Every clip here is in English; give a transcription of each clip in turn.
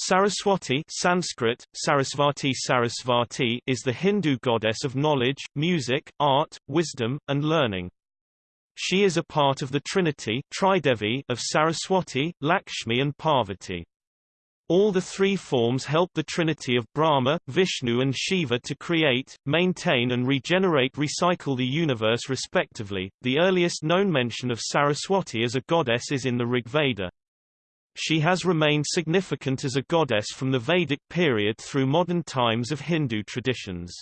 Saraswati Sanskrit, Sarasvati Sarasvati is the Hindu goddess of knowledge, music, art, wisdom, and learning. She is a part of the trinity Tridevi of Saraswati, Lakshmi and Parvati. All the three forms help the trinity of Brahma, Vishnu and Shiva to create, maintain and regenerate recycle the universe respectively. The earliest known mention of Saraswati as a goddess is in the Rigveda. She has remained significant as a goddess from the Vedic period through modern times of Hindu traditions.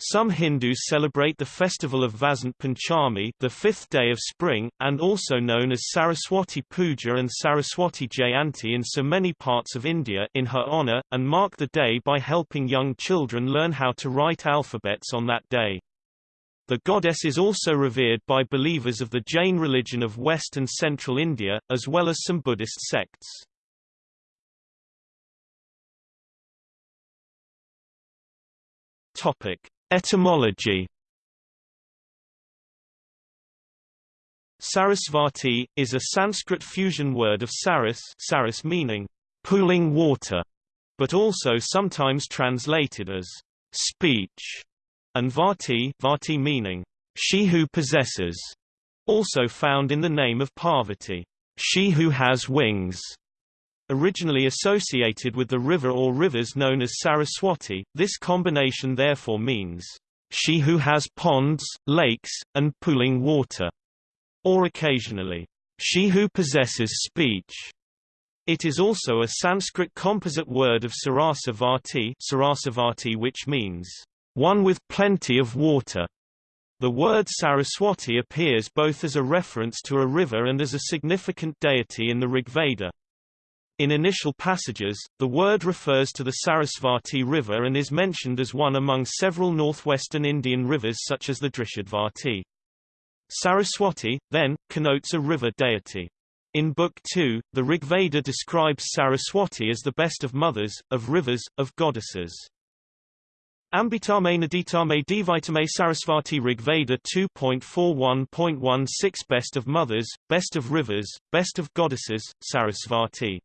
Some Hindus celebrate the festival of Vasant Panchami the fifth day of spring, and also known as Saraswati Puja and Saraswati Jayanti in so many parts of India in her honor, and mark the day by helping young children learn how to write alphabets on that day. The goddess is also revered by believers of the Jain religion of West and Central India, as well as some Buddhist sects. Topic. Etymology Sarasvati, is a Sanskrit fusion word of saras, saras meaning pooling water, but also sometimes translated as speech and Vati, Vati meaning she who possesses, also found in the name of Parvati, she who has wings. Originally associated with the river or rivers known as Saraswati, this combination therefore means she who has ponds, lakes, and pooling water, or occasionally, she who possesses speech. It is also a Sanskrit composite word of Sarasavati, Sarasavati which means one with plenty of water. The word Saraswati appears both as a reference to a river and as a significant deity in the Rigveda. In initial passages, the word refers to the Sarasvati River and is mentioned as one among several northwestern Indian rivers such as the Drishadvati. Saraswati, then, connotes a river deity. In Book 2, the Rigveda describes Saraswati as the best of mothers, of rivers, of goddesses. Ambitame Naditame Divitame Sarasvati Rigveda 2.41.16 Best of Mothers, Best of Rivers, Best of Goddesses, Sarasvati.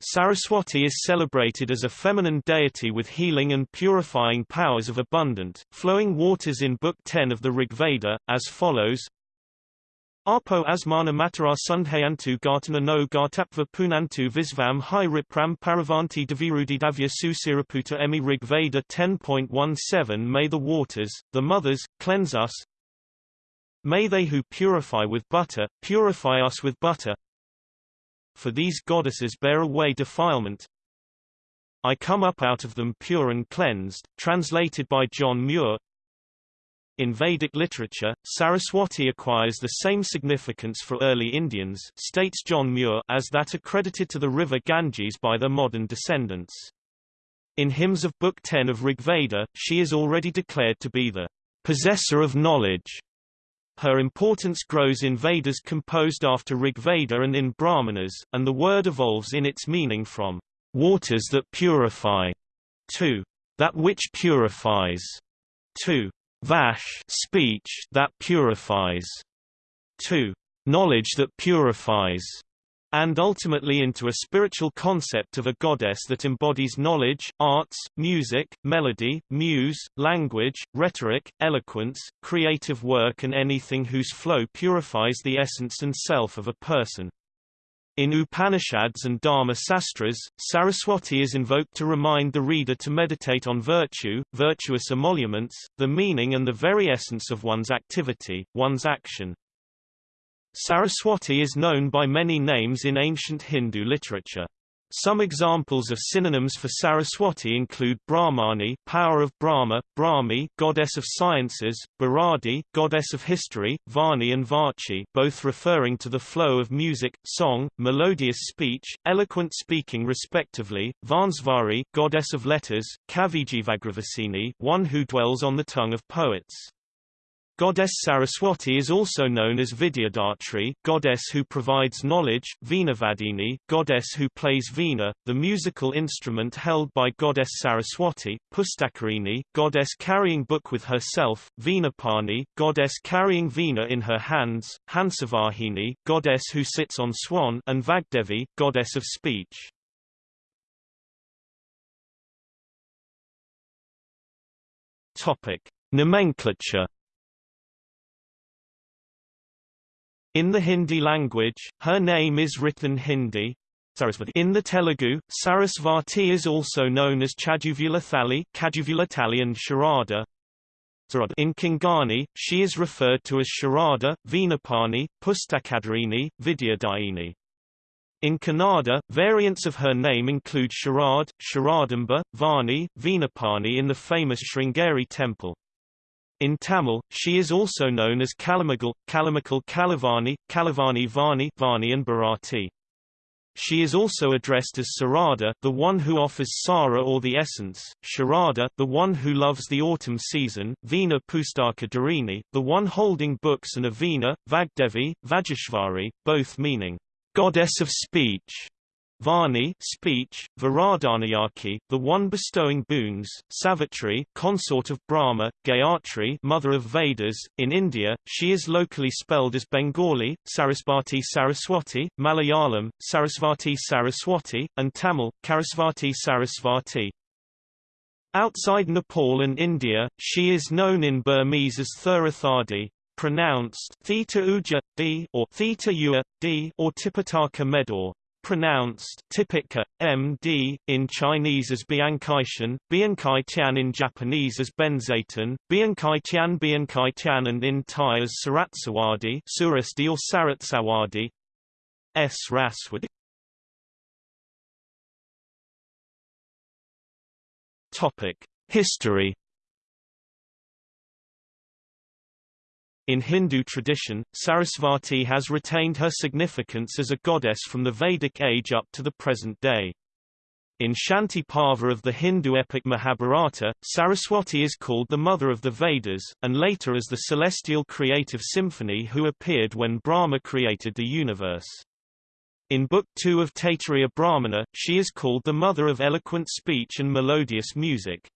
Saraswati is celebrated as a feminine deity with healing and purifying powers of abundant, flowing waters in Book 10 of the Rigveda, as follows Arpo asmana matara sundhayantu gartana no gartapva punantu visvam hi ripram paravanti davirudidavya susiraputa emi Rig Veda 10.17 May the waters, the mothers, cleanse us. May they who purify with butter, purify us with butter. For these goddesses bear away defilement. I come up out of them pure and cleansed, translated by John Muir. In Vedic literature, Saraswati acquires the same significance for early Indians states John Muir as that accredited to the river Ganges by their modern descendants. In hymns of Book 10 of Rigveda, she is already declared to be the possessor of knowledge. Her importance grows in Vedas composed after Rigveda and in Brahmanas, and the word evolves in its meaning from waters that purify to that which purifies to Vash speech that purifies, to knowledge that purifies, and ultimately into a spiritual concept of a goddess that embodies knowledge, arts, music, melody, muse, language, rhetoric, eloquence, creative work and anything whose flow purifies the essence and self of a person. In Upanishads and Dharma Sastras, Saraswati is invoked to remind the reader to meditate on virtue, virtuous emoluments, the meaning and the very essence of one's activity, one's action. Saraswati is known by many names in ancient Hindu literature. Some examples of synonyms for Saraswati include Brahmani, power of Brahma, Brahmi, goddess of sciences, Bharadi, goddess of history, Vani and Vachi, both referring to the flow of music, song, melodious speech, eloquent speaking respectively, Vansvari, goddess of letters, Kavijivagravasini, one who dwells on the tongue of poets. Goddess Saraswati is also known as Vidyadatri, goddess who provides knowledge, Veenavadini, goddess who plays Veena, the musical instrument held by goddess Saraswati, Pustakarini, goddess carrying book with herself, Veenapani, goddess carrying Veena in her hands, Hansavahini, goddess who sits on swan and Vagdevi, goddess of speech. Topic. Nomenclature In the Hindi language, her name is written Hindi. In the Telugu, Sarasvati is also known as Chaduvulathali, Kaduvulathali and Sharada. In Konkani, she is referred to as Sharada, Veenapani, Pustakadharini, Vidyadayini. In Kannada, variants of her name include Sharad, Sharadamba, Vani, Veenapani in the famous Sringeri temple. In Tamil, she is also known as Kalamagal, Kalamagal Kalavani, Kalavani Vani, Vani and Bharati. She is also addressed as Sarada, the one who offers Sara or the essence, Sharada, the one who loves the autumn season, Veena Pustaka Dharini, the one holding books and Avina, Vagdevi, Vajeshvari, both meaning, goddess of speech. Vani speech, Varadanayaki, the one bestowing boons, Savitri consort of Brahma, Gayatri mother of Vedas. In India, she is locally spelled as Bengali, Sarasvati Saraswati, Malayalam, Sarasvati Saraswati, and Tamil, Karasvati Sarasvati. Outside Nepal and India, she is known in Burmese as Thurathadi, pronounced theta uja, d or theta ua, d or tipitaka medor pronounced Tipika, MD, in Chinese as Biankaishan, Biankai Tian in Japanese as Benzaiten, Biankai Tian Biankai Tian and in Thai as Saratsawadi Surasti or Saratsawadi S. Raswadi Topic. History In Hindu tradition, Sarasvati has retained her significance as a goddess from the Vedic age up to the present day. In Shanti Parva of the Hindu epic Mahabharata, Saraswati is called the mother of the Vedas, and later as the celestial creative symphony who appeared when Brahma created the universe. In Book 2 of Taittiriya Brahmana, she is called the mother of eloquent speech and melodious music.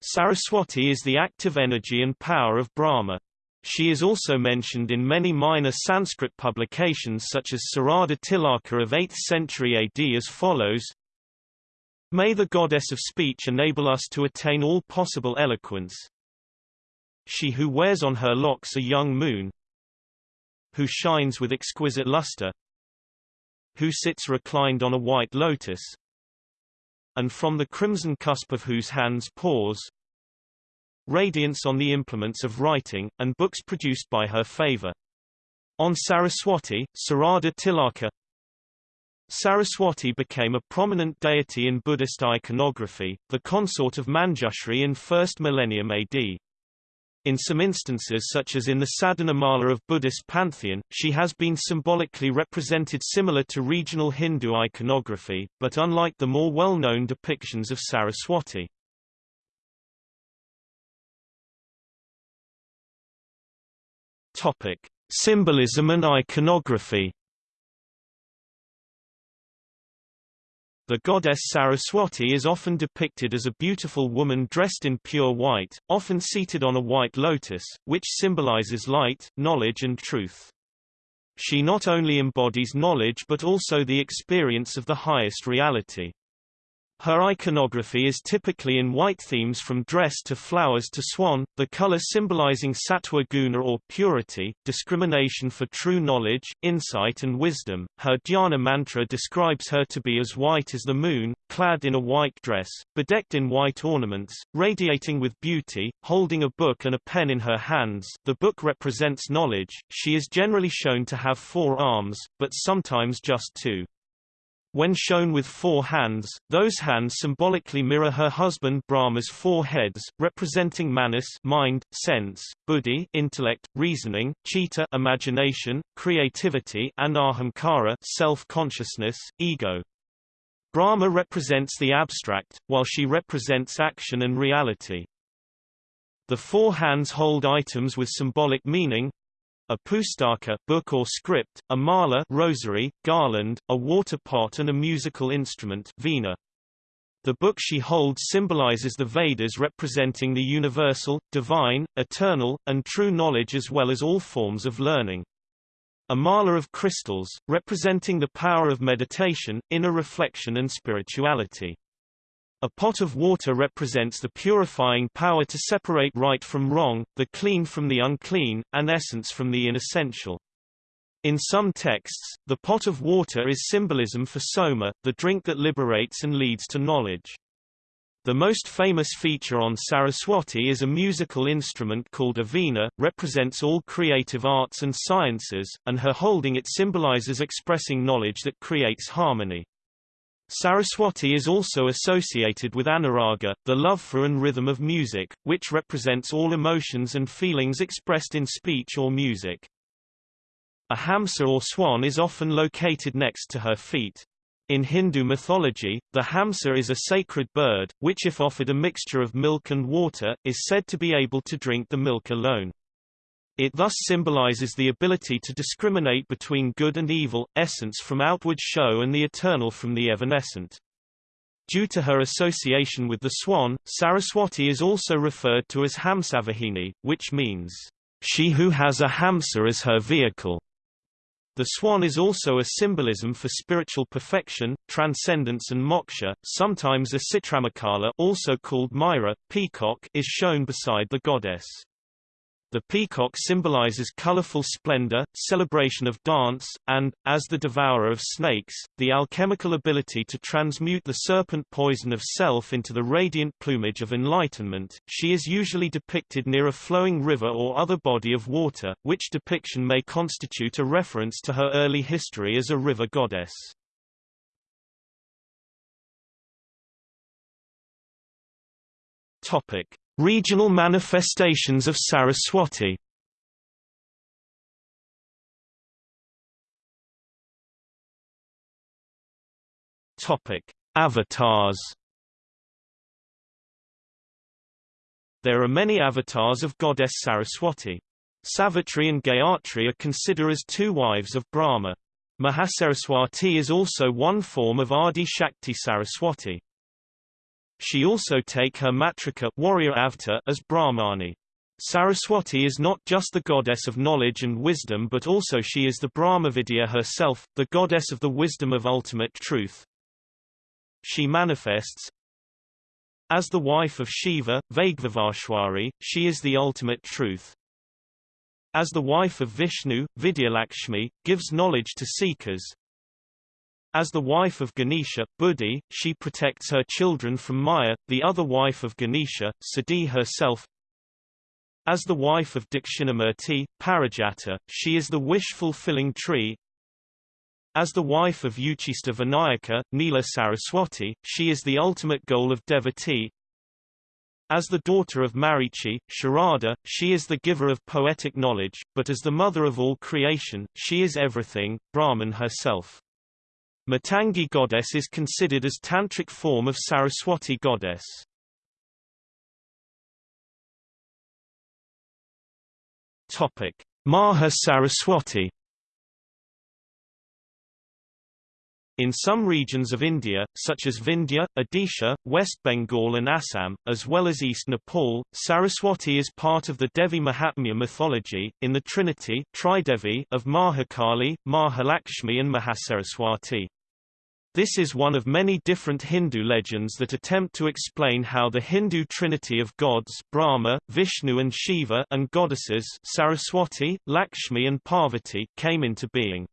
Saraswati is the active energy and power of Brahma. She is also mentioned in many minor Sanskrit publications such as Sarada Tilaka of 8th century AD as follows May the goddess of speech enable us to attain all possible eloquence. She who wears on her locks a young moon, who shines with exquisite luster, who sits reclined on a white lotus, and from the crimson cusp of whose hands pours, radiance on the implements of writing, and books produced by her favor. On Saraswati, Sarada Tilaka Saraswati became a prominent deity in Buddhist iconography, the consort of Manjushri in 1st millennium AD. In some instances such as in the Sadhanamala of Buddhist pantheon, she has been symbolically represented similar to regional Hindu iconography, but unlike the more well-known depictions of Saraswati. Topic: Symbolism and iconography. The goddess Saraswati is often depicted as a beautiful woman dressed in pure white, often seated on a white lotus, which symbolizes light, knowledge and truth. She not only embodies knowledge but also the experience of the highest reality. Her iconography is typically in white themes from dress to flowers to swan, the color symbolizing sattva guna or purity, discrimination for true knowledge, insight and wisdom. Her dhyana mantra describes her to be as white as the moon, clad in a white dress, bedecked in white ornaments, radiating with beauty, holding a book and a pen in her hands. The book represents knowledge. She is generally shown to have four arms, but sometimes just two. When shown with four hands, those hands symbolically mirror her husband Brahma's four heads, representing manas mind, sense, buddhi intellect, reasoning, chitta imagination, creativity and ahamkara self-consciousness, ego. Brahma represents the abstract, while she represents action and reality. The four hands hold items with symbolic meaning, a pustaka book or script, a mala rosary, garland, a water pot and a musical instrument veena. The book she holds symbolizes the Vedas representing the universal, divine, eternal, and true knowledge as well as all forms of learning. A mala of crystals, representing the power of meditation, inner reflection and spirituality. A pot of water represents the purifying power to separate right from wrong, the clean from the unclean, and essence from the inessential. In some texts, the pot of water is symbolism for soma, the drink that liberates and leads to knowledge. The most famous feature on Saraswati is a musical instrument called a veena, represents all creative arts and sciences, and her holding it symbolizes expressing knowledge that creates harmony. Saraswati is also associated with anuraga, the love for and rhythm of music, which represents all emotions and feelings expressed in speech or music. A hamsa or swan is often located next to her feet. In Hindu mythology, the hamsa is a sacred bird, which if offered a mixture of milk and water, is said to be able to drink the milk alone. It thus symbolizes the ability to discriminate between good and evil, essence from outward show and the eternal from the evanescent. Due to her association with the swan, Saraswati is also referred to as Hamsavahini, which means, she who has a hamsa as her vehicle. The swan is also a symbolism for spiritual perfection, transcendence and moksha. Sometimes a citramakala also called Myra, peacock is shown beside the goddess. The peacock symbolizes colorful splendor, celebration of dance, and, as the devourer of snakes, the alchemical ability to transmute the serpent poison of self into the radiant plumage of enlightenment. She is usually depicted near a flowing river or other body of water, which depiction may constitute a reference to her early history as a river goddess. Topic. Regional manifestations of Saraswati Avatars. There are many avatars of goddess Saraswati. Savitri and Gayatri are considered as two wives of Brahma. Mahasaraswati is also one form of Adi Shakti Saraswati. She also take her matrika warrior avatar as Brahmani. Saraswati is not just the goddess of knowledge and wisdom but also she is the Brahmavidya herself, the goddess of the wisdom of ultimate truth. She manifests as the wife of Shiva, Vagvavashwari, she is the ultimate truth. As the wife of Vishnu, Vidyalakshmi, gives knowledge to seekers, as the wife of Ganesha, Buddhi, she protects her children from Maya, the other wife of Ganesha, Siddhi herself. As the wife of Dakshinamurti, Parijata, she is the wish-fulfilling tree. As the wife of Uchista Vinayaka, Nila Saraswati, she is the ultimate goal of devotee. As the daughter of Marichi, Sharada, she is the giver of poetic knowledge, but as the mother of all creation, she is everything, Brahman herself. Matangi goddess is considered as tantric form of Saraswati goddess. Topic: Maha Saraswati In some regions of India, such as Vindhya, Odisha, West Bengal and Assam, as well as East Nepal, Saraswati is part of the Devi Mahatmya mythology, in the trinity Tridevi of Mahakali, Mahalakshmi and Mahasaraswati. This is one of many different Hindu legends that attempt to explain how the Hindu trinity of gods Brahma, Vishnu and Shiva and goddesses Saraswati, Lakshmi and Parvati came into being.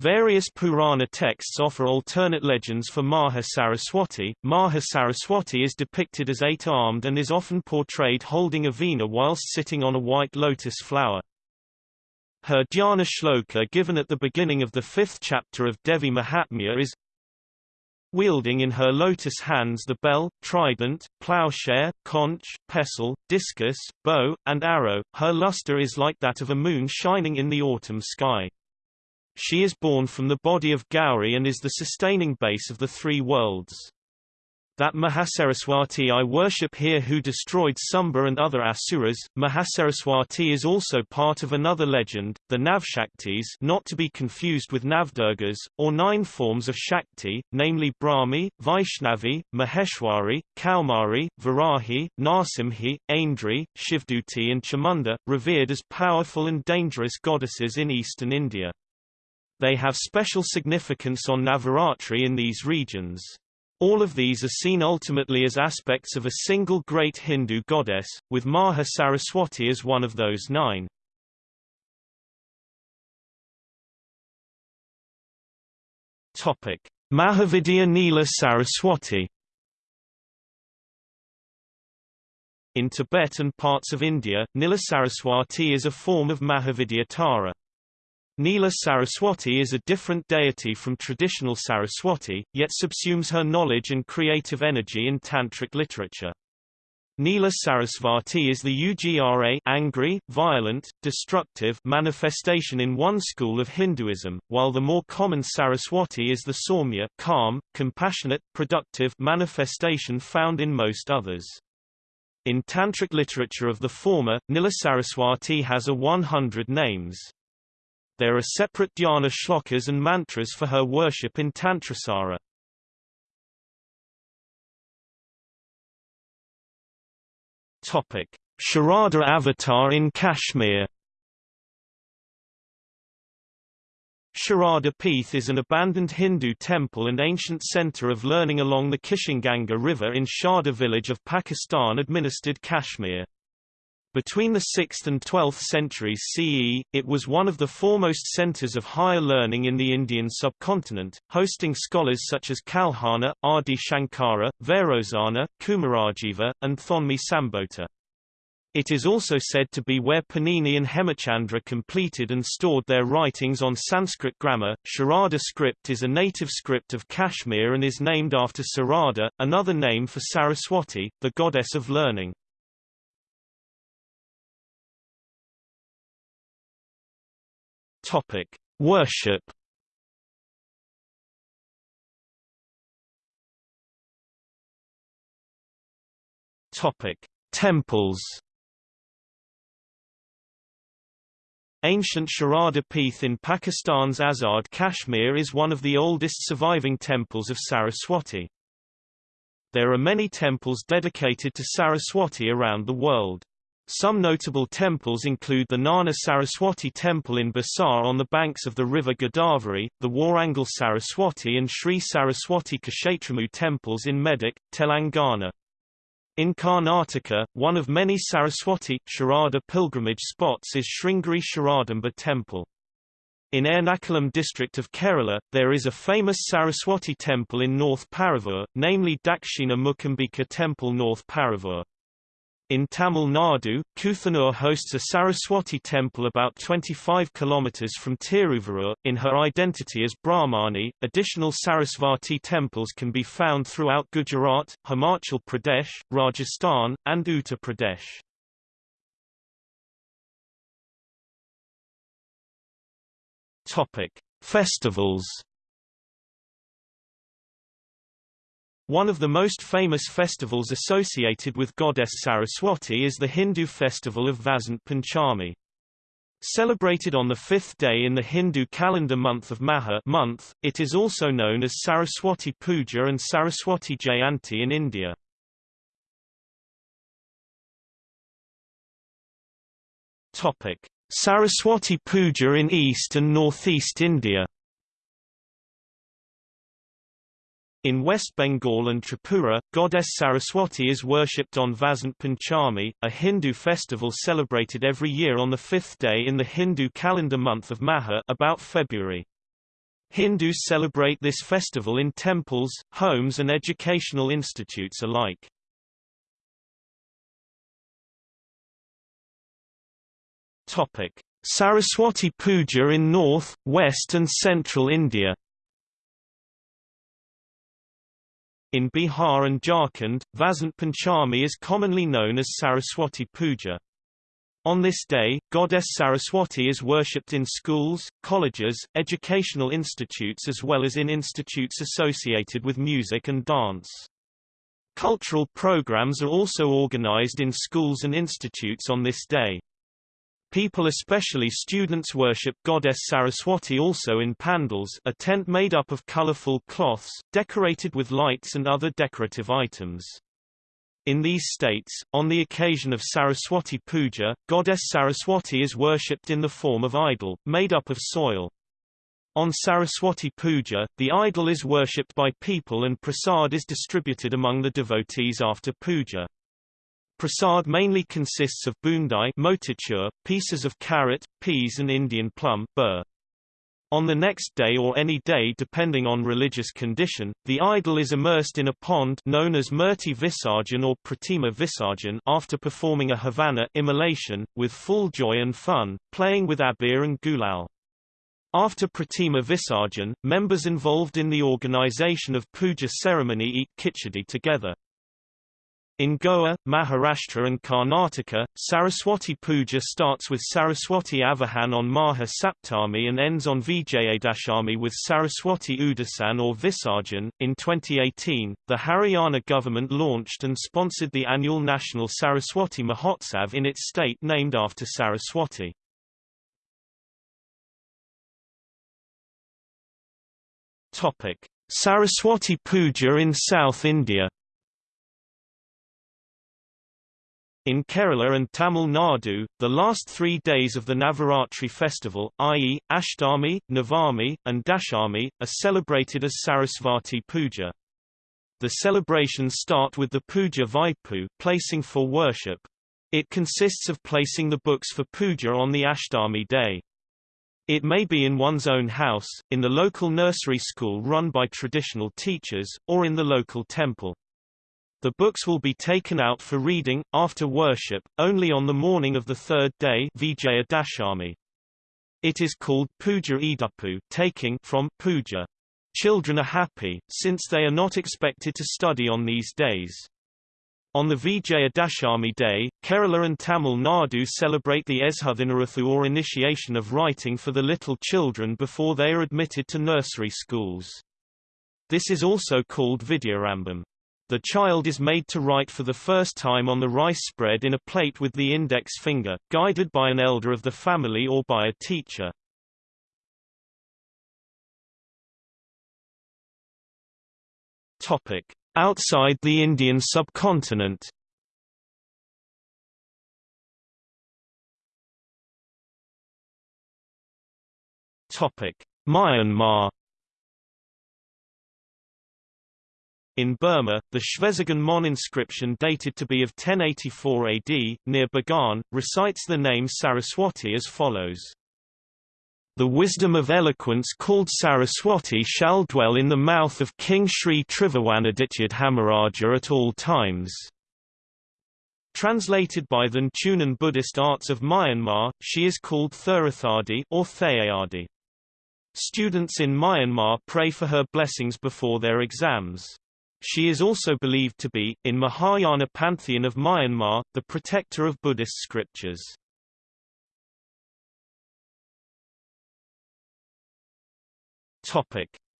Various Purana texts offer alternate legends for Maha Saraswati. Maha Saraswati is depicted as eight-armed and is often portrayed holding a veena whilst sitting on a white lotus flower. Her dhyana shloka given at the beginning of the fifth chapter of Devi Mahatmya is Wielding in her lotus hands the bell, trident, plowshare, conch, pestle, discus, bow, and arrow, her luster is like that of a moon shining in the autumn sky. She is born from the body of Gauri and is the sustaining base of the three worlds. That Mahasaraswati I worship here who destroyed Sumba and other asuras. Mahasaraswati is also part of another legend, the Navshaktis not to be confused with Navdurgas, or nine forms of Shakti, namely Brahmi, Vaishnavi, Maheshwari, Kaumari, Varahi, Narsimhi, Aindri, Shivduti and Chamunda, revered as powerful and dangerous goddesses in eastern India. They have special significance on Navaratri in these regions. All of these are seen ultimately as aspects of a single great Hindu goddess, with Maha Saraswati as one of those nine. Topic: Mahavidya Nila Saraswati In Tibet and parts of India, Nila Saraswati is a form of Mahavidya Tara. Nila Saraswati is a different deity from traditional Saraswati, yet subsumes her knowledge and creative energy in tantric literature. Nila Sarasvati is the Ugra angry, violent, destructive manifestation in one school of Hinduism, while the more common Saraswati is the Saumya calm, compassionate, productive manifestation found in most others. In Tantric literature of the former, Nila Saraswati has a 100 names. There are separate dhyana shlokas and mantras for her worship in Tantrasara. Topic: Sharada avatar in Kashmir. Sharada Peeth is an abandoned Hindu temple and ancient center of learning along the Kishanganga River in Sharda village of Pakistan-administered Kashmir. Between the 6th and 12th centuries CE, it was one of the foremost centers of higher learning in the Indian subcontinent, hosting scholars such as Kalhana, Adi Shankara, Vairocana, Kumarajiva, and Thonmi Sambhota. It is also said to be where Panini and Hemachandra completed and stored their writings on Sanskrit grammar. Sharada script is a native script of Kashmir and is named after Sarada, another name for Saraswati, the goddess of learning. Topic: Worship. Topic: Temples. Ancient Sharada Peeth in Pakistan's Azad Kashmir is one of the oldest surviving temples of Saraswati. There are many temples dedicated to Saraswati around the world. Some notable temples include the Gnana Saraswati Temple in Basar on the banks of the river Godavari, the Warangal Saraswati and Sri Saraswati Kshetramu temples in Medak, Telangana. In Karnataka, one of many Saraswati Sharada pilgrimage spots is Sringeri Sharadamba Temple. In Ernakulam district of Kerala, there is a famous Saraswati temple in North Paravur, namely Dakshina Mukambika Temple North Paravur. In Tamil Nadu, Kuthanur hosts a Saraswati temple about 25 kilometers from Tiruvallur. In her identity as Brahmani, additional Sarasvati temples can be found throughout Gujarat, Himachal Pradesh, Rajasthan, and Uttar Pradesh. Topic: Festivals One of the most famous festivals associated with goddess Saraswati is the Hindu festival of Vasant Panchami. Celebrated on the fifth day in the Hindu calendar month of Magha month, it is also known as Saraswati Puja and Saraswati Jayanti in India. Saraswati Puja in East and Northeast India In West Bengal and Tripura, goddess Saraswati is worshipped on Vasant Panchami, a Hindu festival celebrated every year on the fifth day in the Hindu calendar month of Magha about February. Hindus celebrate this festival in temples, homes and educational institutes alike. Saraswati Puja in North, West and Central India In Bihar and Jharkhand, Vasant Panchami is commonly known as Saraswati Puja. On this day, goddess Saraswati is worshipped in schools, colleges, educational institutes as well as in institutes associated with music and dance. Cultural programs are also organized in schools and institutes on this day. People especially students worship goddess Saraswati also in pandals a tent made up of colorful cloths, decorated with lights and other decorative items. In these states, on the occasion of Saraswati Puja, goddess Saraswati is worshipped in the form of idol, made up of soil. On Saraswati Puja, the idol is worshipped by people and prasad is distributed among the devotees after puja. Prasad mainly consists of bundai motichur, pieces of carrot, peas and Indian plum ber. On the next day or any day depending on religious condition, the idol is immersed in a pond known as Murti Visarjan or Pratima Visarjan after performing a Havana immolation, with full joy and fun, playing with abir and gulal. After Pratima Visarjan, members involved in the organization of puja ceremony eat khichdi together. In Goa, Maharashtra and Karnataka, Saraswati Puja starts with Saraswati Avahan on Maha Saptami and ends on Vijayadashami with Saraswati Udasan or Visarjan. In 2018, the Haryana government launched and sponsored the annual National Saraswati Mahotsav in its state named after Saraswati. Saraswati Puja in South India. In Kerala and Tamil Nadu, the last three days of the Navaratri festival, i.e., Ashtami, Navami, and Dashami, are celebrated as Sarasvati Puja. The celebrations start with the Puja Vaipu placing for worship. It consists of placing the books for puja on the Ashtami day. It may be in one's own house, in the local nursery school run by traditional teachers, or in the local temple. The books will be taken out for reading, after worship, only on the morning of the third day Vijaya Dashami. It is called Puja Idupu taking from puja. Children are happy, since they are not expected to study on these days. On the Vijayadashami day, Kerala and Tamil Nadu celebrate the Eshuthinarathu or initiation of writing for the little children before they are admitted to nursery schools. This is also called Vidyarambam. The child is made to write for the first time on the rice spread in a plate with the index finger, guided by an elder of the family or by a teacher. Topic: Outside the Indian subcontinent. Myanmar In Burma, the Shwezigon Mon inscription dated to be of 1084 AD, near Bagan, recites the name Saraswati as follows. The wisdom of eloquence called Saraswati shall dwell in the mouth of King Sri Trivawanaditya Dhamaraja at all times. Translated by the Nchunan Buddhist arts of Myanmar, she is called Therathadi or Thayayadi. Students in Myanmar pray for her blessings before their exams. She is also believed to be, in Mahayana pantheon of Myanmar, the protector of Buddhist scriptures.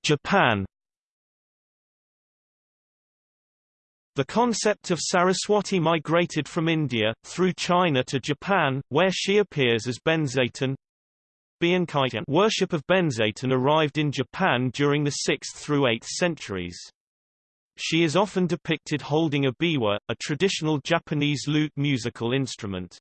Japan The concept of Saraswati migrated from India, through China to Japan, where she appears as Benzaiten. Worship of Benzaiten arrived in Japan during the 6th through 8th centuries. She is often depicted holding a biwa, a traditional Japanese lute musical instrument.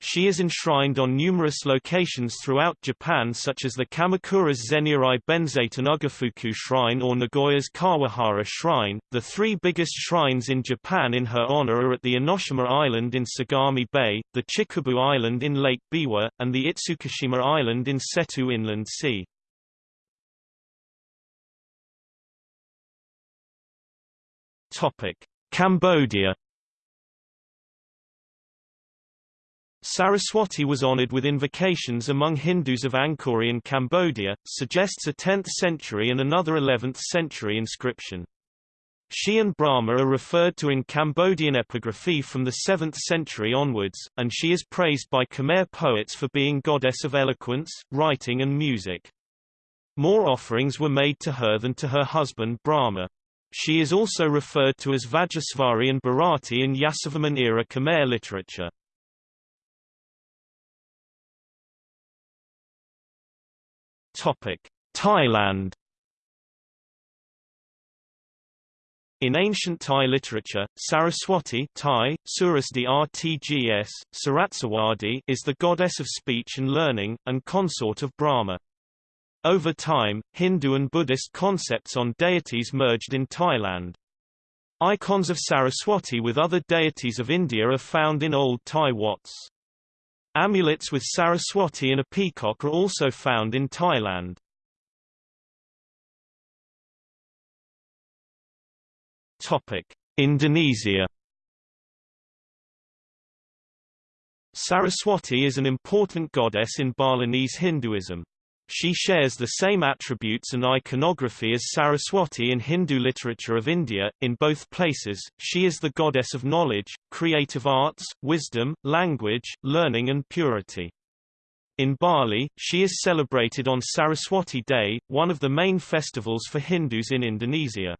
She is enshrined on numerous locations throughout Japan such as the Kamakura's Zeniarai Benzaiten Ugafuku Shrine or Nagoya's Kawahara Shrine. The three biggest shrines in Japan in her honor are at the Enoshima Island in Sagami Bay, the Chikubu Island in Lake Biwa, and the Itsukushima Island in Seto Inland Sea. Cambodia Saraswati was honored with invocations among Hindus of Angkori in Cambodia, suggests a 10th century and another 11th century inscription. She and Brahma are referred to in Cambodian epigraphy from the 7th century onwards, and she is praised by Khmer poets for being goddess of eloquence, writing and music. More offerings were made to her than to her husband Brahma. She is also referred to as Vajasvari and Bharati in Yasovarman-era Khmer literature. Thailand In ancient Thai literature, Saraswati Thai, Surasdi is the goddess of speech and learning, and consort of Brahma. Over time, Hindu and Buddhist concepts on deities merged in Thailand. Icons of Saraswati with other deities of India are found in old Thai Wats. Amulets with Saraswati and a peacock are also found in Thailand. Topic: Indonesia Saraswati is an important goddess in Balinese Hinduism. She shares the same attributes and iconography as Saraswati in Hindu literature of India. In both places, she is the goddess of knowledge, creative arts, wisdom, language, learning and purity. In Bali, she is celebrated on Saraswati Day, one of the main festivals for Hindus in Indonesia.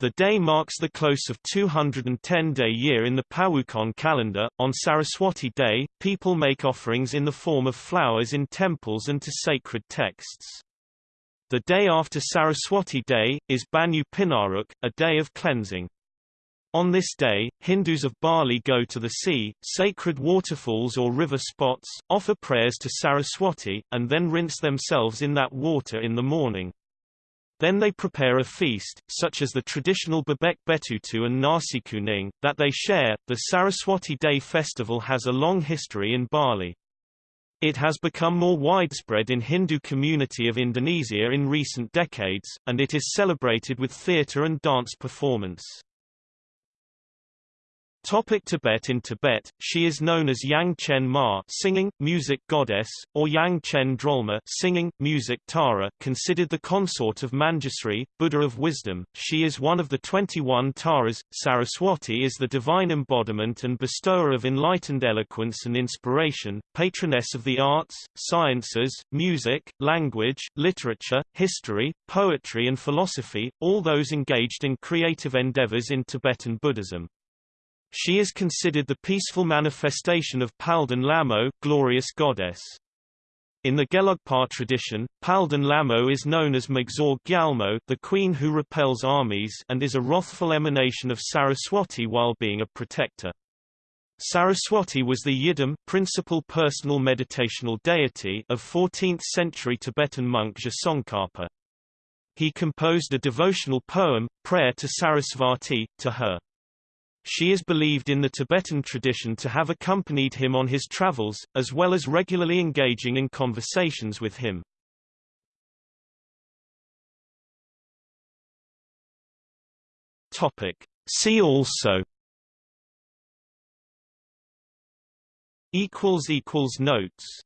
The day marks the close of 210-day year in the Pawukon calendar. On Saraswati Day, people make offerings in the form of flowers in temples and to sacred texts. The day after Saraswati Day, is Banyu Pinaruh, a day of cleansing. On this day, Hindus of Bali go to the sea, sacred waterfalls or river spots, offer prayers to Saraswati, and then rinse themselves in that water in the morning. Then they prepare a feast, such as the traditional Bebek Betutu and Nasi Kuning, that they share. The Saraswati Day festival has a long history in Bali. It has become more widespread in Hindu community of Indonesia in recent decades, and it is celebrated with theatre and dance performance. Topic Tibet In Tibet, she is known as Yang Chen Ma singing, music goddess, or Yang Chen Drolma singing, music Tara considered the consort of Manjusri, Buddha of wisdom. She is one of the 21 Taras. Saraswati is the divine embodiment and bestower of enlightened eloquence and inspiration, patroness of the arts, sciences, music, language, literature, history, poetry and philosophy, all those engaged in creative endeavors in Tibetan Buddhism. She is considered the peaceful manifestation of Palden Lamo, glorious goddess. In the Gelugpa tradition, Palden Lamo is known as Magzor Gyalmo the queen who repels armies and is a wrathful emanation of Saraswati while being a protector. Saraswati was the Yidam principal personal meditational deity of 14th-century Tibetan monk Tsongkhapa. He composed a devotional poem, Prayer to Sarasvati, to her. She is believed in the Tibetan tradition to have accompanied him on his travels, as well as regularly engaging in conversations with him. Topic. See also Notes